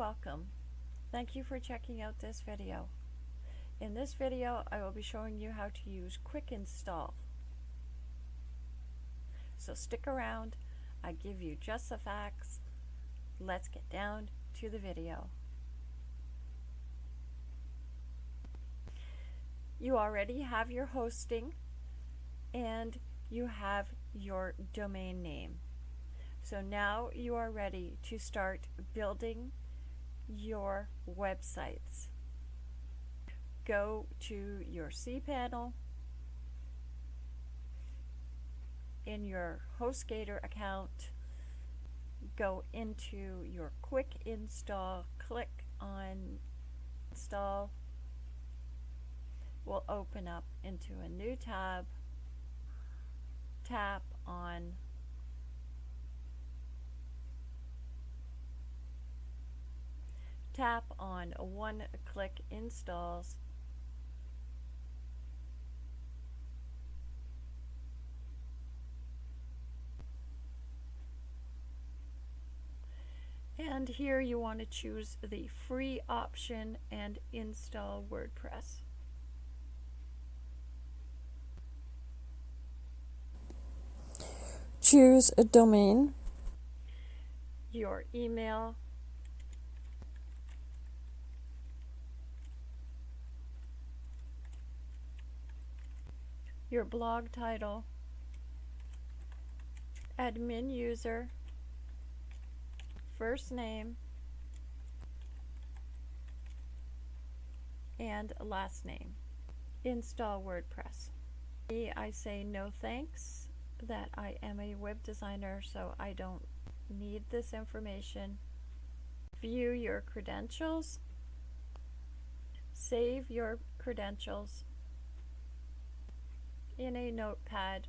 welcome. Thank you for checking out this video. In this video, I will be showing you how to use Quick Install. So stick around, I give you just the facts. Let's get down to the video. You already have your hosting and you have your domain name. So now you are ready to start building your websites. Go to your cPanel in your HostGator account, go into your quick install, click on install, will open up into a new tab, tap on tap on one click installs and here you want to choose the free option and install WordPress. Choose a domain. Your email your blog title, admin user, first name, and last name. Install WordPress. I say no thanks, that I am a web designer, so I don't need this information. View your credentials. Save your credentials in a notepad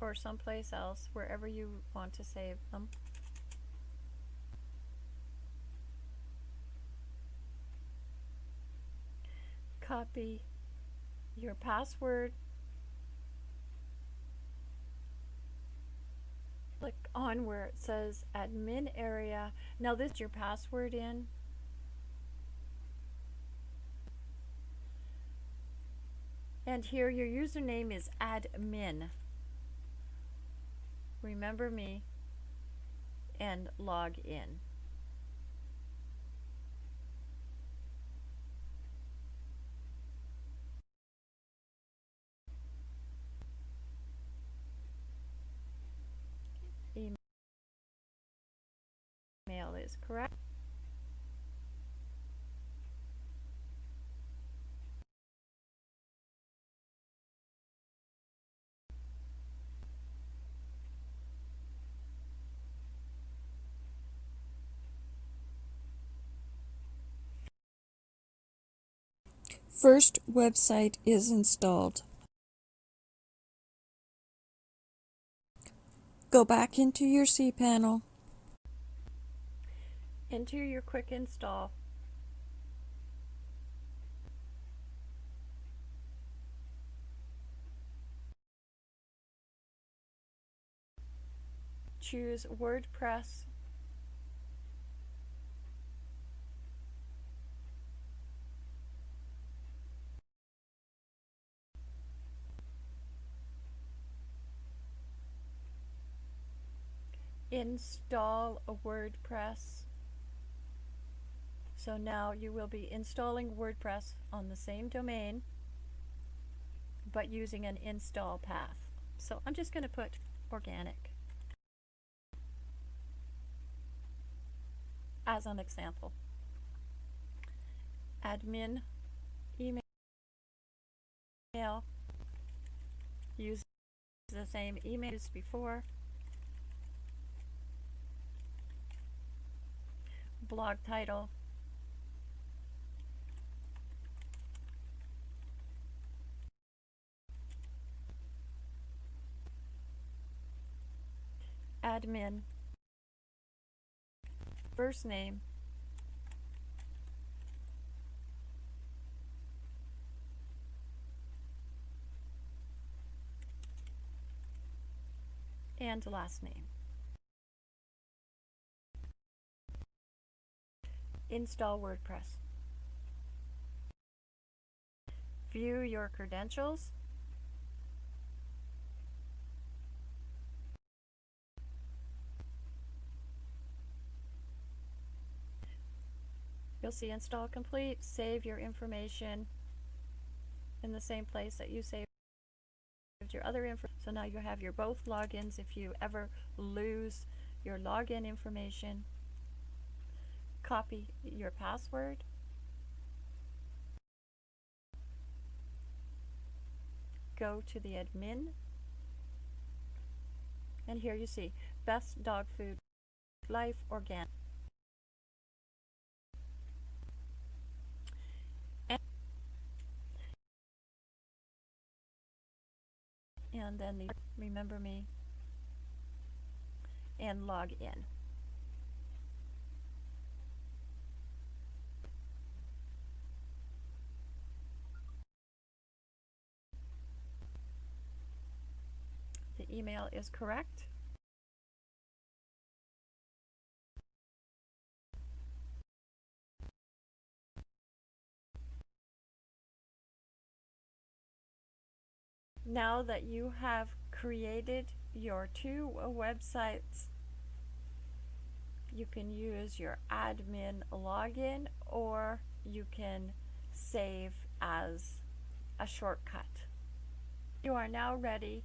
or someplace else, wherever you want to save them. Copy your password. Click on where it says admin area. Now this is your password in. And here your username is admin. Remember me and log in. Email is correct. First website is installed. Go back into your cPanel. Enter your quick install. Choose WordPress install a WordPress. So now you will be installing WordPress on the same domain, but using an install path. So I'm just going to put organic as an example. Admin email use the same email as before. Blog title. Admin. First name. And last name. Install WordPress. View your credentials. You'll see install complete, save your information in the same place that you saved your other info. So now you have your both logins if you ever lose your login information. Copy your password. Go to the admin. And here you see best dog food, life organic. and then the remember me and log in. Email is correct. Now that you have created your two websites, you can use your admin login or you can save as a shortcut. You are now ready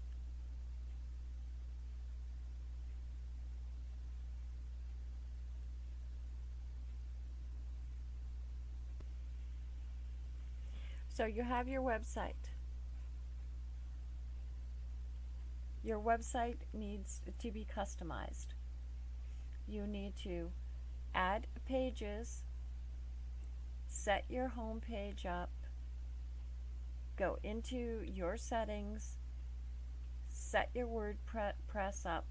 So you have your website. Your website needs to be customized. You need to add pages, set your home page up, go into your settings, set your WordPress up.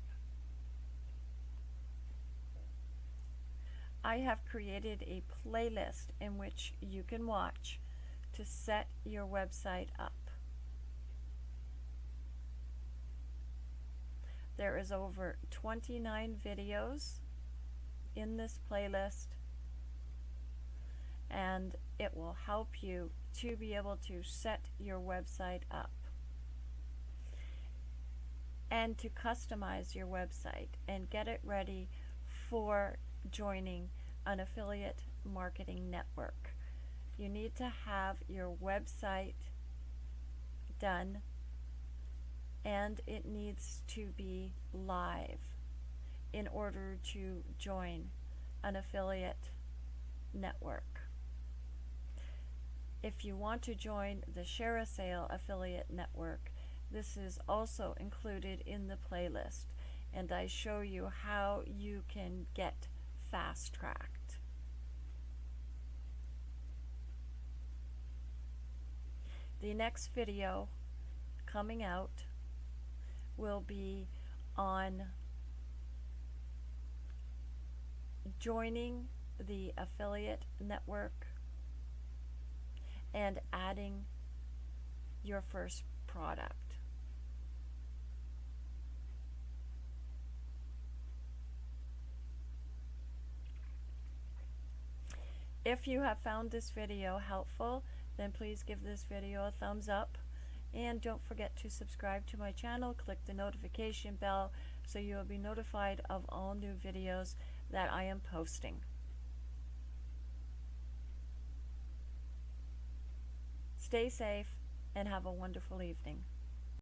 I have created a playlist in which you can watch to set your website up. There is over 29 videos in this playlist and it will help you to be able to set your website up and to customize your website and get it ready for joining an affiliate marketing network. You need to have your website done and it needs to be live in order to join an affiliate network. If you want to join the ShareASale affiliate network, this is also included in the playlist and I show you how you can get fast tracked. The next video coming out will be on joining the affiliate network and adding your first product. If you have found this video helpful, then please give this video a thumbs up and don't forget to subscribe to my channel, click the notification bell so you will be notified of all new videos that I am posting. Stay safe and have a wonderful evening.